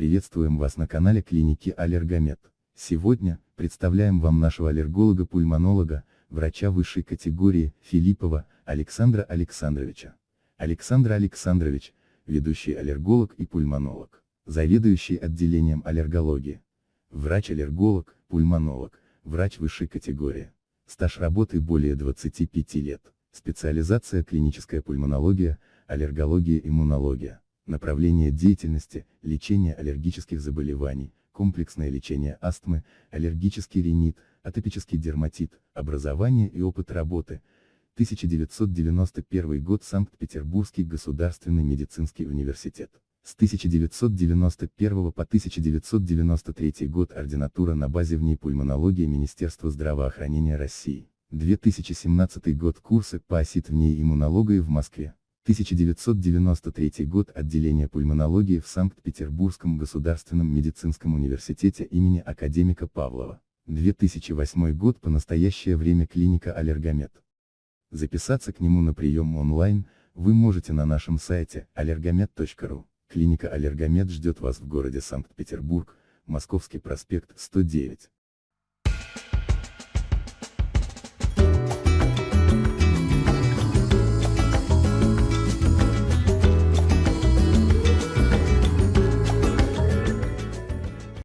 Приветствуем вас на канале клиники Аллергомед. Сегодня, представляем вам нашего аллерголога-пульмонолога, врача высшей категории, Филиппова, Александра Александровича. Александр Александрович, ведущий аллерголог и пульмонолог, заведующий отделением аллергологии. Врач-аллерголог, пульмонолог, врач высшей категории. Стаж работы более 25 лет. Специализация клиническая пульмонология, аллергология, иммунология. Направление деятельности, лечение аллергических заболеваний, комплексное лечение астмы, аллергический ринит, атопический дерматит, образование и опыт работы. 1991 год Санкт-Петербургский государственный медицинский университет. С 1991 по 1993 год ординатура на базе в ней пульмонологии Министерства здравоохранения России. 2017 год курсы по осит в ней иммунологии в Москве. 1993 год отделение пульмонологии в Санкт-Петербургском государственном медицинском университете имени академика Павлова. 2008 год по настоящее время клиника Аллергомед. Записаться к нему на прием онлайн, вы можете на нашем сайте, allergomed.ru. Клиника Аллергомед ждет вас в городе Санкт-Петербург, Московский проспект, 109.